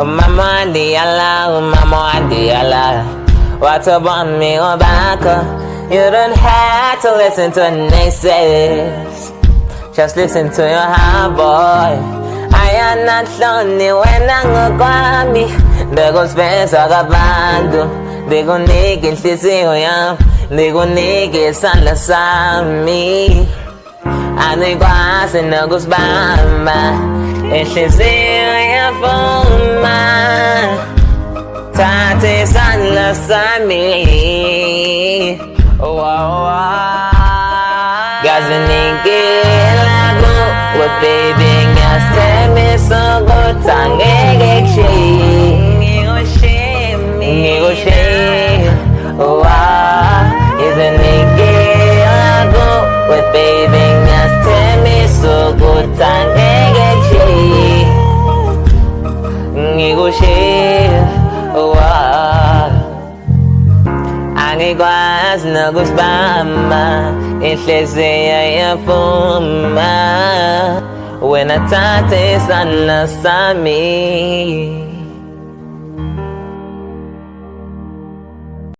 Umama Diala, Umama Diala. What's up on me, Obaka? Oh, you don't have to listen to naysayers. Just listen to your heart, boy. I am not lonely when I'm gonna me. They go spend all the band. They go naked, they see who I am. They go naked, son, the sun, me. I think I'm in a goose bamba. And she's in. vълна Tatizan la sami Газеники лагу Лопибин гастеми сугу Тангегекши Мигошеми Мигошеми Изеники лагу Лопибин гастеми сугу Тангегекши Pangigwas na gusbama Itleseyaya fuma When a tate sana sami